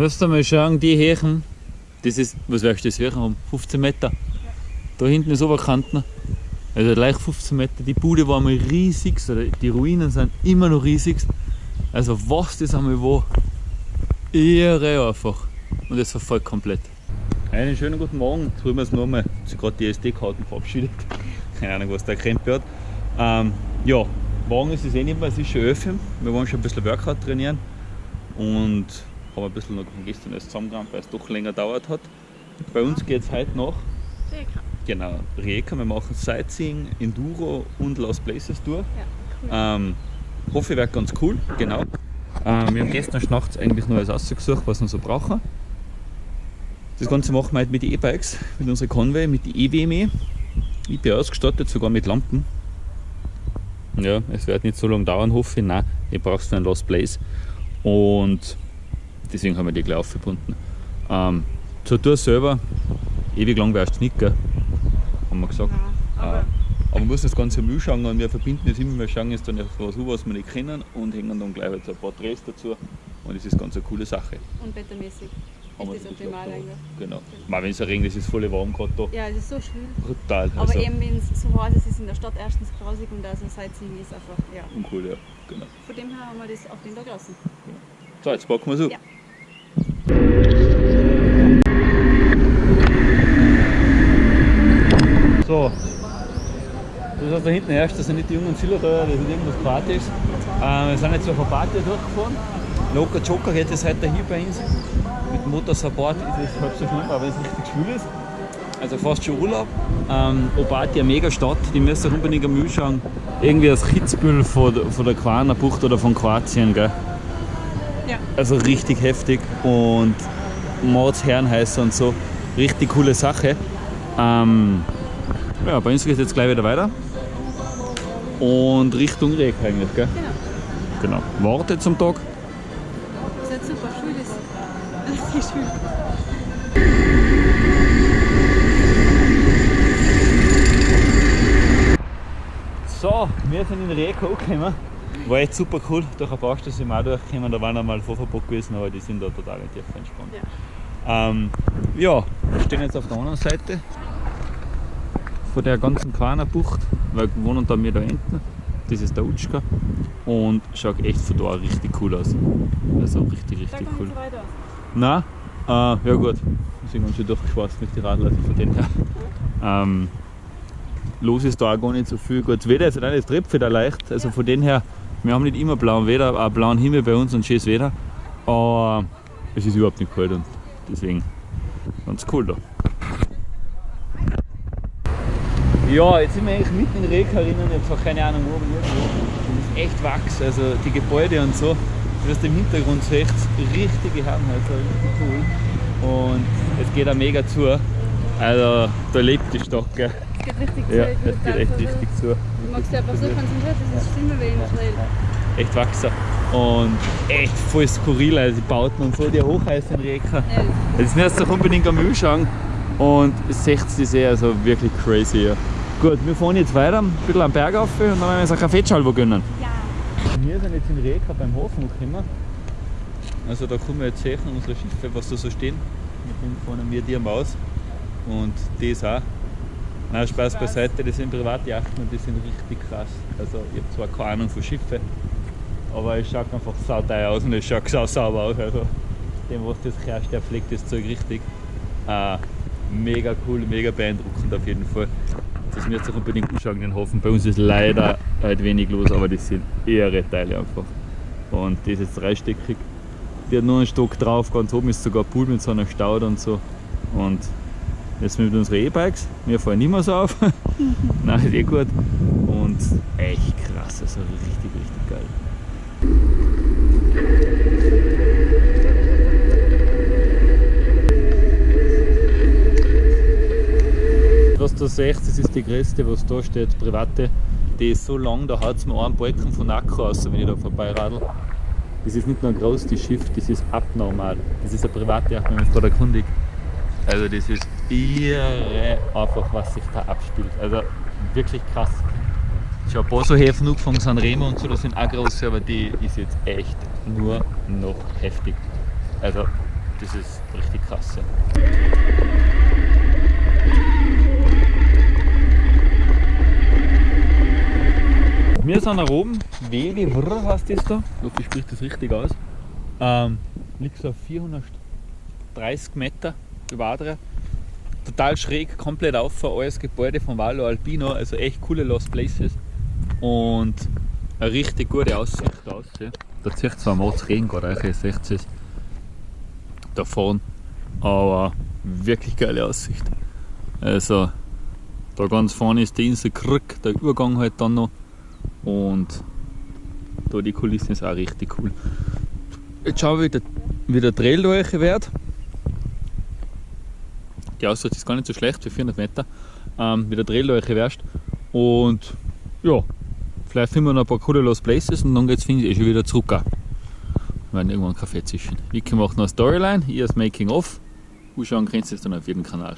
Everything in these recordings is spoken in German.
Musst du mal schauen, die Hächen, das ist, was wirst du das Hächen haben? 15 Meter. Da hinten ist Oberkanten. Also gleich 15 Meter. Die Bude war mal riesig, die Ruinen sind immer noch riesig. Also was das einmal war, irre einfach. Und das verfolgt komplett. Einen schönen guten Morgen. Jetzt holen wir es nochmal. Sie gerade die SD-Karten verabschiedet. Keine Ahnung, was der Krempe hat. Ähm, ja, morgen ist es eh nicht mehr, es ist schon 11. Wir wollen schon ein bisschen Workout trainieren. Und haben ein bisschen noch von gestern erst zusammengerammt, weil es doch länger dauert hat. Bei uns geht es heute noch. Rijeka. Genau, Rijeka. Wir machen Sightseeing, Enduro und Lost Places durch. Ja, cool. Ähm, hoffe, wird ganz cool, genau. Ähm, wir haben gestern nachts eigentlich noch alles ausgesucht, was wir so brauchen. Das Ganze machen wir heute mit den E-Bikes, mit unserer Conway, mit den EWME. Ich bin ausgestattet, sogar mit Lampen. Ja, es wird nicht so lange dauern, hoffe ich. Nein, ich brauchst du einen Lost Place. Und deswegen haben wir die gleich aufgebunden. Ähm, zur Tour selber, ewig lang wärst du nicht, gell? Haben wir gesagt. Ja, aber Äh, aber man muss das Ganze Müll schauen und wir verbinden das immer, wir schauen jetzt dann auf was, an, was wir nicht kennen und hängen dann gleich halt so ein paar Drehs dazu. Und das ist ganz eine coole Sache. und wettermäßig ist das optimal da. eigentlich. Genau. Mal wenn es regnet, ist es voll warm gerade da. Ja, es ist so schwül. Brutal. Aber Also, eben, wenn es so heiß ist, ist in der Stadt erstens grausig und also Sightseeing ist einfach, ja. uncool, ja. Genau. Von dem her haben wir das auf den Tag gelassen. So, jetzt packen wir es auf. Ja. So. Das was da hinten herrscht, das sind nicht die jungen Ziller da, das ist irgendwas Partys. Äh, wir sind jetzt auf eine Party durchgefahren. Locker Joker geht es heute hier bei uns. Mit Motorsupport ist es halb so schlimm, aber es richtig schwül ist. Also fast schon Urlaub. Ähm, Obati, eine mega Stadt, die müsst ihr unbedingt am Müll schauen. Irgendwie das Kitzbühel von, der- von der Quaner Bucht oder von Kroatien, gell? Ja. Also richtig heftig und Mordsherrenhäuser und so. Richtig coole Sache. Ähm, ja, bei uns geht es jetzt gleich wieder weiter. Und Richtung Reg eigentlich, gell? Genau. Genau. Warte zum Tag. Das ist super, schwül ist. Richtig schwül. So, wir sind in Reg angekommen. War echt super cool. Durch ein paar Straßen sind wir auch durchgekommen. Da waren einmal Vorverbot gewesen, aber die sind da total tief entspannt. Ja. Ähm, ja, wir stehen jetzt auf der anderen Seite von der ganzen Quaner Bucht, weil wir wohnen da wir da hinten. Das ist der Utschka und schaut echt von da richtig cool aus. Also richtig, richtig cool. Nein, äh, ja gut, wir sind ganz schön durchgeschwatzt mit den Radlern, also von dem her. Ähm, los ist da auch gar nicht so viel. Gut, das Wetter ist auch, es trifft wieder leicht, also von dem her, wir haben nicht immer blauen Wetter, auch blauen Himmel bei uns und schönes Wetter, aber es ist überhaupt nicht kalt und deswegen ganz cool da. Ja, jetzt sind wir eigentlich mitten in Reka drinnen, ich habe keine Ahnung wo, aber irgendwo. Es ist echt Wachs, also die Gebäude und so. Du hast im Hintergrund so echt richtige Herrenhäuser, richtig cool. Und es geht auch mega zu. Also da lebt die Stadt, gell? Es geht richtig Ja, zu. ich es geht echt richtig zu. Du magst dich einfach so konzentriert, das ist schlimmer wie in Israel. Echt wachsen. Und echt voll skurril, also die Bauten und so, die Hochhäuser in Reka. Ja, Jetzt müsst ihr unbedingt am Müll schauen und seht es eh, also wirklich crazy. Ja. Gut, wir fahren jetzt weiter, ein bisschen am Berg rauf und dann werden wir uns eine Kaffeeschalbe gönnen. ja. Wir sind jetzt in Reka beim Hafen gekommen. Also da können wir jetzt sehen, unsere Schiffe, was da so stehen. Mit dem fahren wir die am Aus und das auch. Nein, Spaß beiseite, das sind Privatjachten und die sind richtig krass. Also ich habe zwar keine Ahnung von Schiffen, aber es schaut einfach sauteuer aus und es schaut sau sauber aus. Also dem, was das herrscht, der pflegt das Zeug richtig. Äh, mega cool, mega beeindruckend auf jeden Fall. Das müsst ihr unbedingt anschauen, den Hafen. Bei uns ist leider halt wenig los, aber das sind irre Teile einfach. Und das ist dreistöckig. Die hat nur einen Stock drauf, ganz oben ist sogar Pool mit so einer Staude und so. Und jetzt mit unseren E-Bikes, wir fahren nicht mehr so auf. Nein, ist eh gut. Und echt krass, also richtig, richtig geil. Du siehst, das ist die größte, was da steht, private. Die ist so lang, da hat es mir einen Balken von Akku aus, wenn ich da vorbeiradel. Das ist nicht nur ein großes Schiff, das ist abnormal. Das ist eine private Yacht, wenn man da erkundigt. Also das ist irre einfach, was sich da abspielt. Also wirklich krass. Schon ein paar so Häfen angefangen, San Remo und so, das sind auch große, aber die ist jetzt echt nur noch heftig. Also das ist richtig krass. Ja. Wir sind nach oben, Wege, Wrr heißt das da. Ich hoffe, ich spreche das richtig aus. Ähm, liegt so auf 430 Meter über Adria. Total schräg, komplett auf, alles Gebäude von Vallo Alpino, also echt coole Lost Places. Und eine richtig gute Aussicht aus. Ja. Da zieht zwar mal Regen gerade, ihr seht es da vorne, aber wirklich geile Aussicht. Also da ganz vorne ist die Insel Krück, der Übergang halt dann noch und da die Kulissen ist auch richtig cool. Jetzt schauen wir, wie der, wie der Trail durch wird. Die Aussicht ist gar nicht so schlecht für 400 Meter, ähm, wie der Trail durch wirst. Und ja, vielleicht finden wir noch ein paar coole Lost Places und dann geht es eh schon wieder zurück. Wir werden irgendwann Kaffee zischen. Vicky macht noch eine Storyline, ihr das Making of. Anschauen könnt ihr es dann auf jedem Kanal.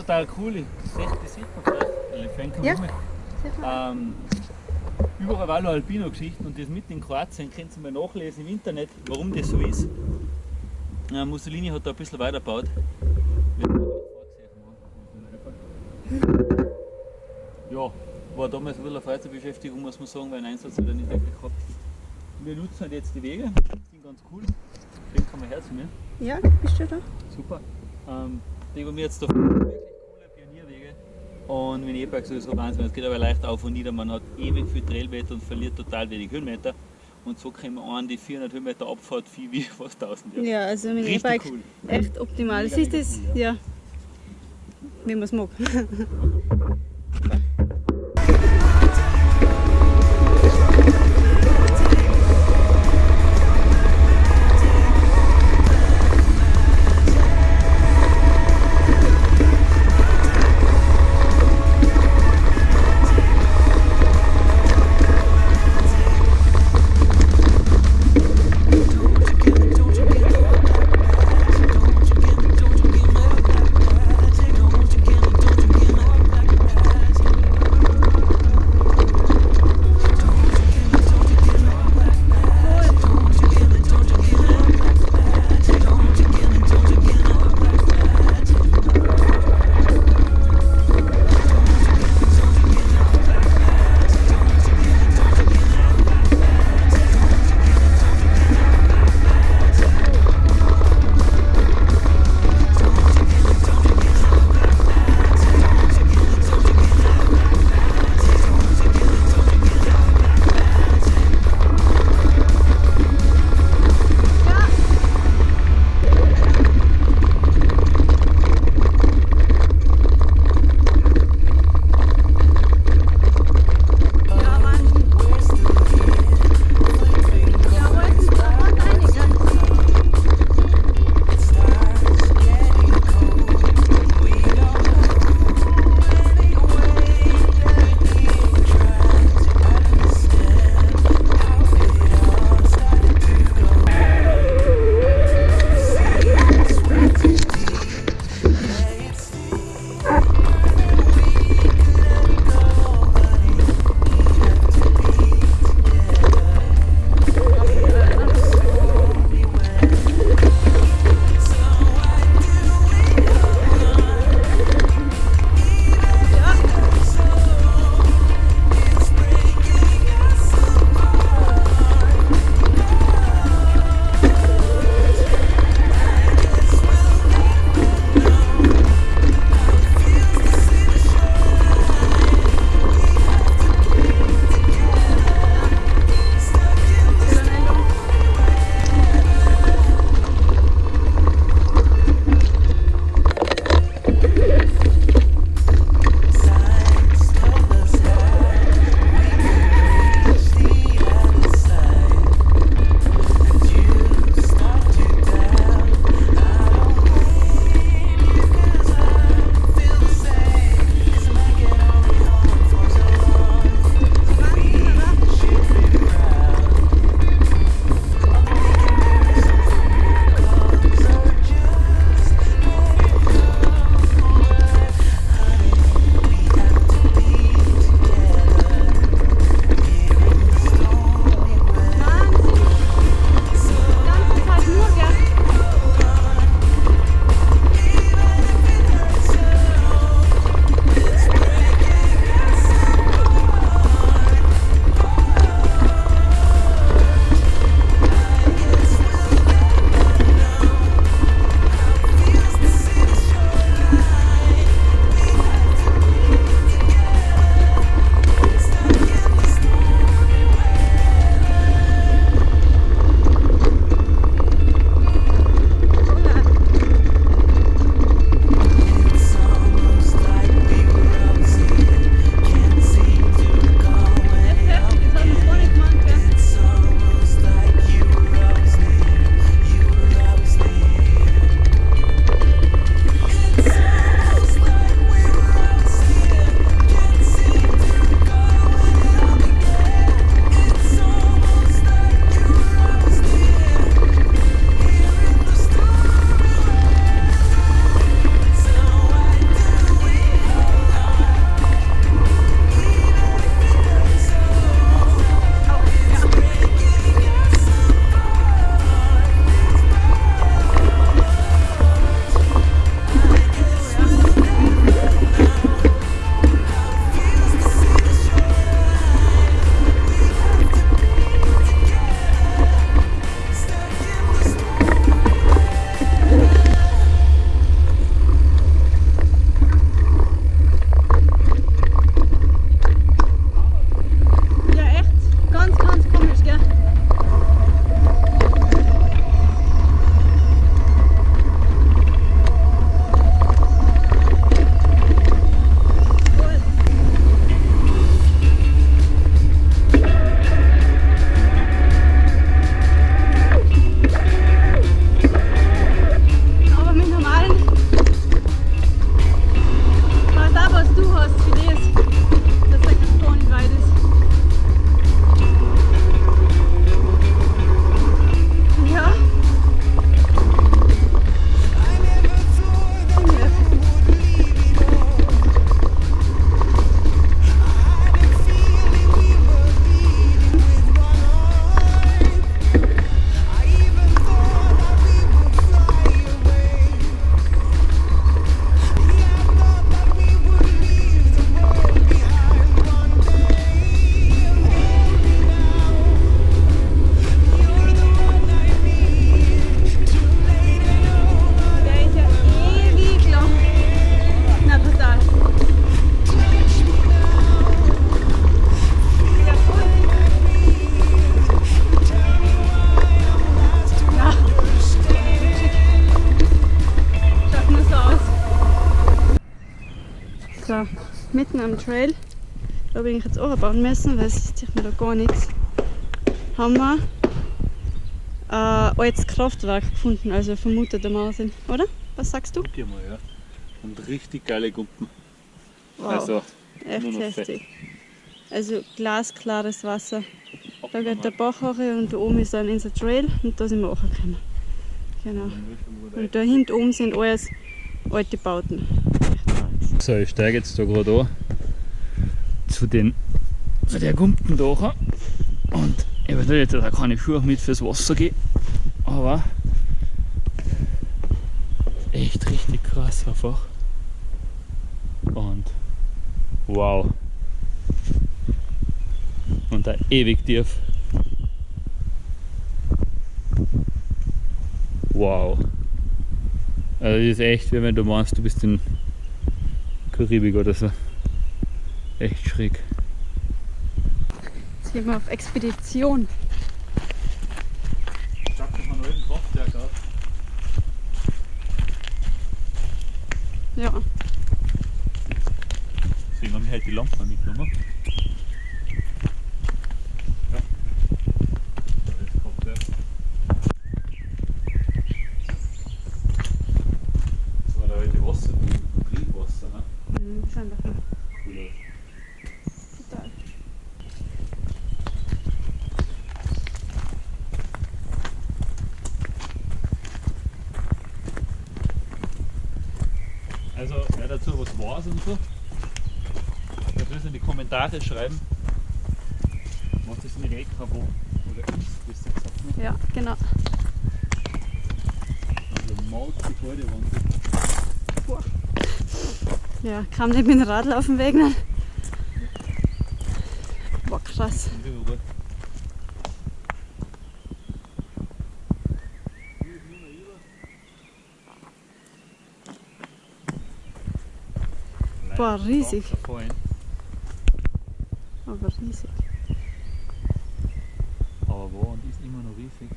Total cool. Das sieht, man gleich. Elefanten Ja. Ähm, überall Vallo Alpino Geschichten und das mit in Kroatien könnt ihr mal nachlesen im Internet, warum das so ist. Äh, Mussolini hat da ein bisschen weitergebaut. Ja, war damals ein bisschen eine Freizeitbeschäftigung, muss man sagen, weil ein Einsatz hat er nicht wirklich gehabt. Wir nutzen halt jetzt die Wege, die sind ganz cool. Den kann man her zu mir. Ja, bist du da? Super. Ähm, die haben wir jetzt da. Und wie ich sage, so Wahnsinn. Es geht aber leicht auf und nieder. Man hat ewig viel Trailmeter und verliert total wenig Höhenmeter. Und so können wir an die 400 Höhenmeter Abfahrt viel wie fast 1000. Ja. Ja, also mein E-Bike cool. echt optimal. Mega, Siehst du das? cool, Ja. Wie man es mag. mitten am Trail. Da bin ich jetzt auch bauen müssen, weil es sieht mir da gar nichts. Haben wir ein altes Kraftwerk gefunden, also vermutetermaßen, oder? Was sagst du? Guck mal, ja. Und richtig geile Gumpen. Wow, Also, echt heftig. Also glasklares Wasser. Da geht der Bach hoch und da oben ist dann unser Trail und da sind wir angekommen. Genau. Und da hinten oben sind alles alte Bauten. So, ich steige jetzt da gerade an zu den zu der Gumpen da und ich weiß nicht, da kann ich Schuhe mit fürs Wasser gehen, aber echt richtig krass einfach. Und wow. Und da ewig tief. Wow. Also das ist echt, wie wenn du meinst, du bist in Karibik oder so. Echt schräg. Jetzt gehen wir auf Expedition. Schaut das mal alten Kraftwerk aus. Ja, Deswegen haben wir halt die Lampe mitgenommen. Ja. Da ist das Kraftwerk. Das war da alte Wasser, Triebwasser, ne? mhm, schon davon. Cool aus. Total. Also, wer dazu was weiß und so, soll es in die Kommentare schreiben, was das in Reka wo oder ist, besser gesagt. Ne? Ja, genau. Also, Maut die waren. Boah. Ja, kam nicht mit dem Radl auf den Weg. Ne? Boah, krass. Boah, riesig. Aber riesig. Aber wo und ist immer noch riesig.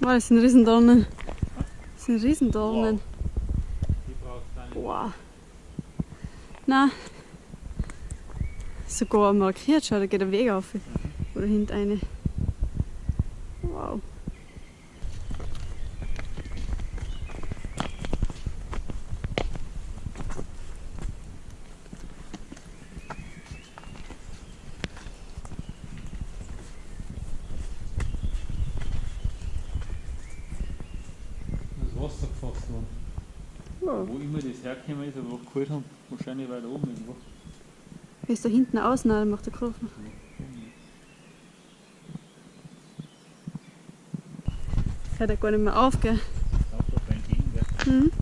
Boah, das sind Riesendornen. Das sind Riesendornen. Die braucht keine. Boah. Na. Sogar markiert, schau, da geht der Weg auf. Oder hinten eine. Wow. Das Wasser gefasst worden. wow. Wo immer das hergekommen ist, aber auch geholt haben, wahrscheinlich weiter oben irgendwo. Wie ist da hinten außen, dann macht der Kurve. Hört er gar nicht mehr auf, gell? Mhm.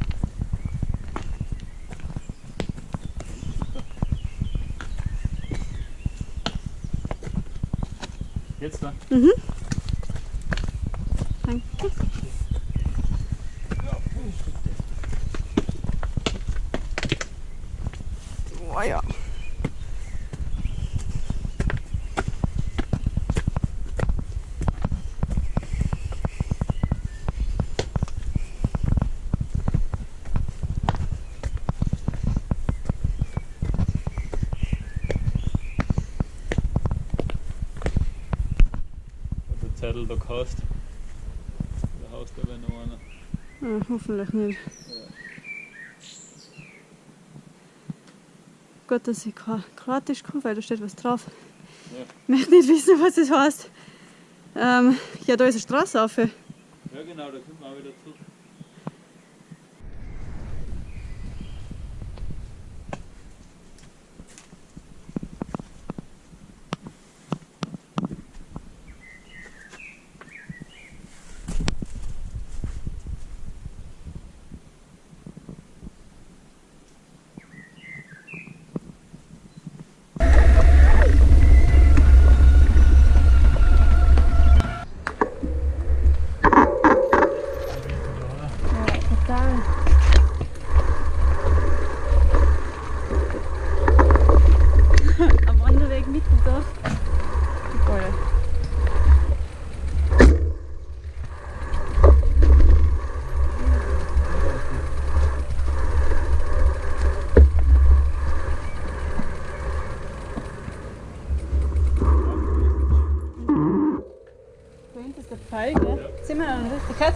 Jetzt da. Mhm. Danke. Oh ja. Zettel da hast. Da haust du aber noch einer. Ah, hoffentlich nicht. Gut, dass ich kein Kroatisch kann, weil da steht was drauf. Ja. Ich möchte nicht wissen, was das heißt. Ähm, ja, da ist eine Straße auf. Ja genau, da kommt man auch wieder zurück.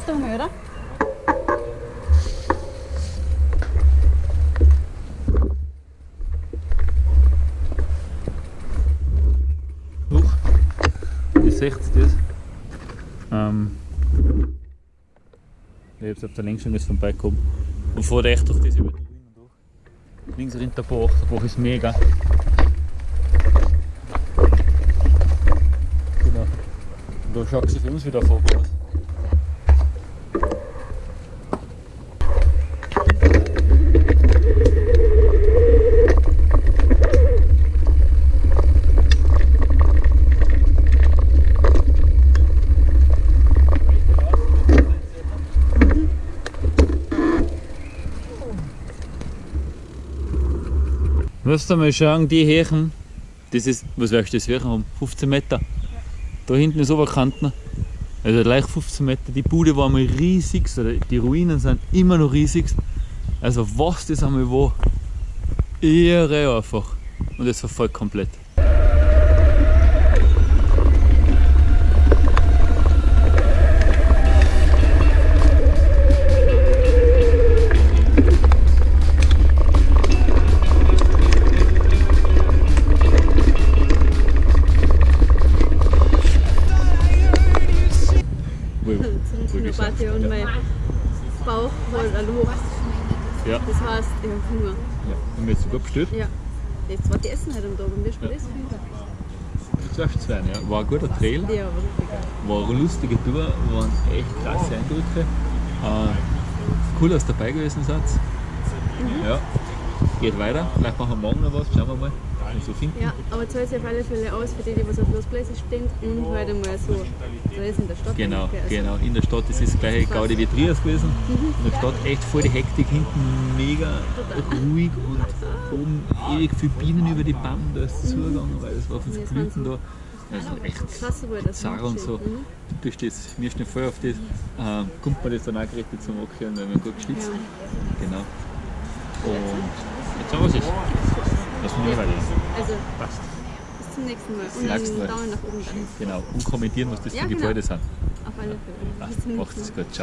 Katze da oder? Hoch. Ihr seht das. Ähm, ich hab's auf der links schon vorbeikommen. Und fahrt echt durch diese Ruinen durch. Links rennt der Bach, der Bach ist mega. Genau. Und da schaut sich für uns wieder vorbei aus. Musst du mal schauen, die Hächen, das ist, was wirst du das Hächen haben? 15 Meter. Da hinten ist Oberkanten. Also gleich 15 Meter. Die Bude war mal riesig, die Ruinen sind immer noch riesig. Also was das einmal war, irre einfach. Und das verfolgt komplett. Bestellt? Ja. Jetzt war die Essen heute am Tag und wir spielen Ja. das viel. Darfst zwei, ja. War ein guter Trail. Ja, aber richtig geil. War eine lustige Tour, waren echt klasse Eindrücke. Äh, cool, dass ihr dabei gewesen seid. Ja, geht weiter. Vielleicht machen wir morgen noch was, schauen wir mal, wir so finden. Ja, aber zahlt sich auf alle Fälle aus für die, die was auf Lost Places stehen und halt einmal so, da ist in der Stadt. Genau, also genau. In der Stadt ist das gleiche Gaudi wie Trias gewesen. In der Stadt echt voll die Hektik, hinten mega ruhig und oben ewig viele Bienen über die Bäume, da ist es zugegangen, weil es war Ja, das Blüten da. Also echt das. Sarah und so. Mhm. Du stehst, wir stehen voll auf das. Ähm, kommt man das dann auch gerichtet zum Ankehren, wenn man gut geschnitzt. Ja. Genau. Und jetzt haben wir es. Das mir weiter. Also, Passt. bis zum nächsten Mal. Und einen Mal. Daumen nach oben dann. Genau. Und kommentieren, was das Ja, für genau. Gebäude sind. Auf alle Fälle. Bis Passt. zum Macht nächsten es Mal. gut. Ciao.